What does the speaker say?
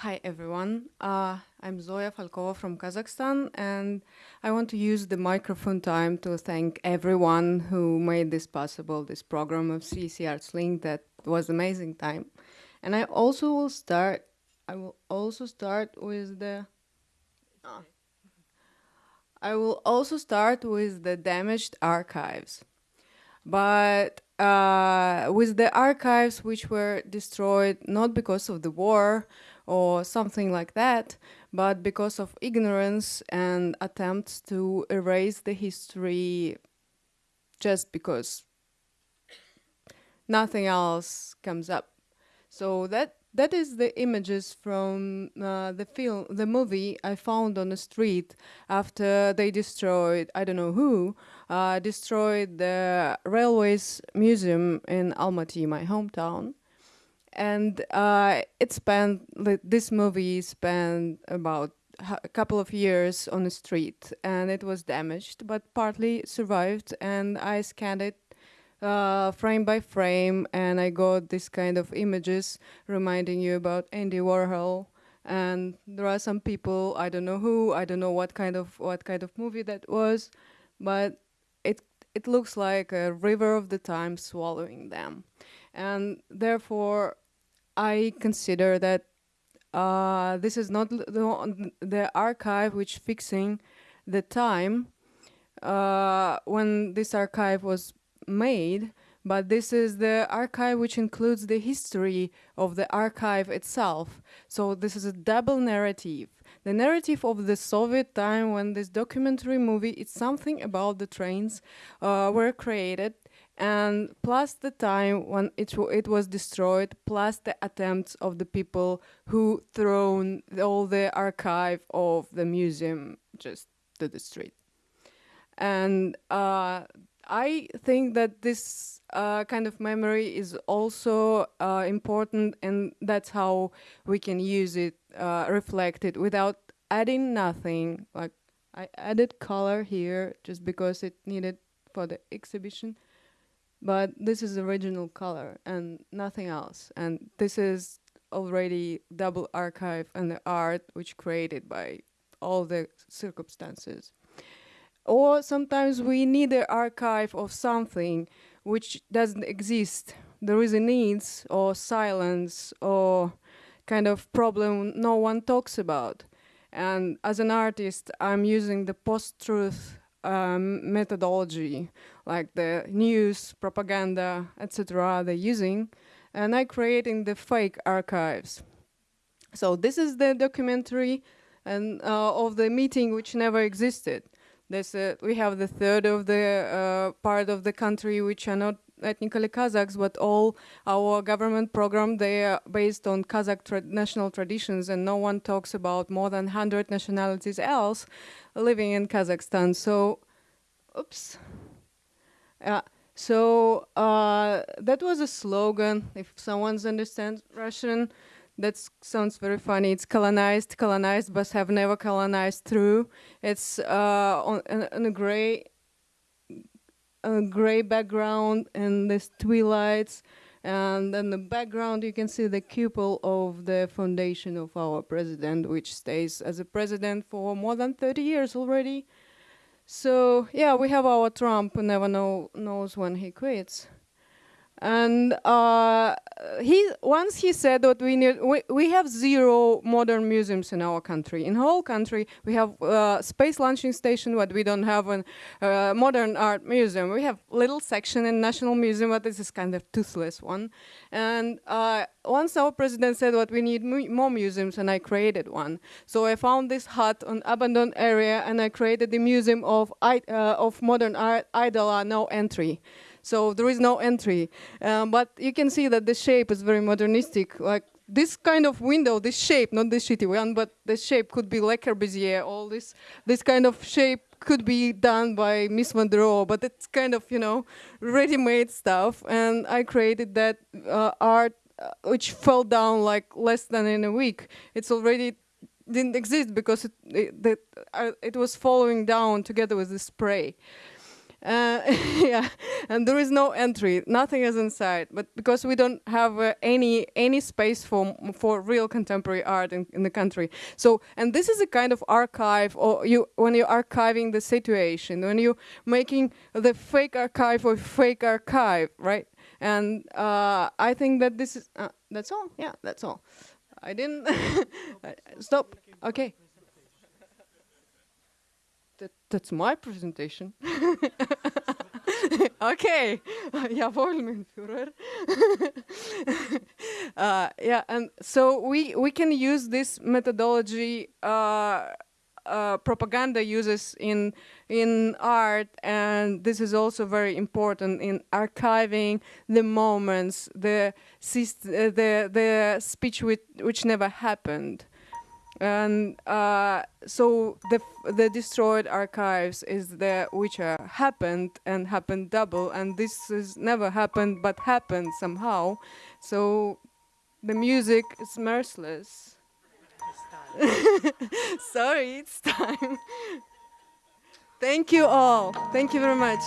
Hi everyone, uh, I'm Zoya Falkova from Kazakhstan and I want to use the microphone time to thank everyone who made this possible, this program of CC Arts Link that was amazing time. And I also will start, I will also start with the, uh, I will also start with the damaged archives. But uh, with the archives which were destroyed not because of the war, or something like that, but because of ignorance and attempts to erase the history just because nothing else comes up. So that that is the images from uh, the film, the movie I found on the street after they destroyed, I don't know who, uh, destroyed the railways museum in Almaty, my hometown and uh, it spent this movie spent about a couple of years on the street and it was damaged but partly survived and I scanned it uh, frame by frame and I got this kind of images reminding you about Andy Warhol. And there are some people I don't know who I don't know what kind of what kind of movie that was but it it looks like a river of the time swallowing them and therefore I consider that uh, this is not the, the archive which fixing the time uh, when this archive was made, but this is the archive which includes the history of the archive itself. So this is a double narrative. The narrative of the Soviet time when this documentary movie, it's something about the trains uh, were created and plus the time when it, it was destroyed, plus the attempts of the people who thrown all the archive of the museum just to the street. And uh, I think that this uh, kind of memory is also uh, important and that's how we can use it, uh, it without adding nothing. Like I added color here just because it needed for the exhibition but this is original color and nothing else. And this is already double archive and the art which created by all the circumstances. Or sometimes we need an archive of something which doesn't exist. There is a needs or silence or kind of problem no one talks about. And as an artist, I'm using the post-truth um, methodology, like the news, propaganda, etc. they're using, and I creating the fake archives. So this is the documentary and uh, of the meeting which never existed. Uh, we have the third of the uh, part of the country which are not ethnically Kazakhs, but all our government program, they are based on Kazakh tra national traditions and no one talks about more than 100 nationalities else living in Kazakhstan. So, oops. Yeah. So uh, that was a slogan. If someone's understands Russian, that sounds very funny. It's colonized, colonized, but have never colonized through. It's uh, on, on, a gray a gray background and this twilights and in the background you can see the cupel of the foundation of our president which stays as a president for more than 30 years already so yeah we have our trump never know, knows when he quits and uh, he once he said that we need we, we have zero modern museums in our country. In whole country, we have uh, space launching station, but we don't have a uh, modern art museum. We have little section in National Museum, but this is kind of toothless one. And uh, once our president said that we need mu more museums, and I created one. So I found this hut on abandoned area, and I created the museum of uh, of modern art, Idola, no entry. So there is no entry. Um, but you can see that the shape is very modernistic. Like this kind of window, this shape, not this shitty one, but the shape could be Le Corbusier. All this, this kind of shape could be done by Mies van der Rohe, but it's kind of, you know, ready-made stuff. And I created that uh, art uh, which fell down like less than in a week. It's already didn't exist because it, it, uh, it was falling down together with the spray. Uh, yeah, and there is no entry. Nothing is inside. But because we don't have uh, any any space for for real contemporary art in, in the country. So, and this is a kind of archive, or you when you're archiving the situation, when you're making the fake archive or fake archive, right? And uh, I think that this is uh, that's all. Yeah, that's all. I didn't stop. Okay. That, that's my presentation. okay, jawohl, mein Führer. uh, yeah, and so we we can use this methodology. Uh, uh, propaganda uses in in art, and this is also very important in archiving the moments, the the the speech which, which never happened and uh, so the the destroyed archives is the which uh, happened and happened double and this has never happened but happened somehow. So the music is merciless. Sorry it's time. Thank you all. Thank you very much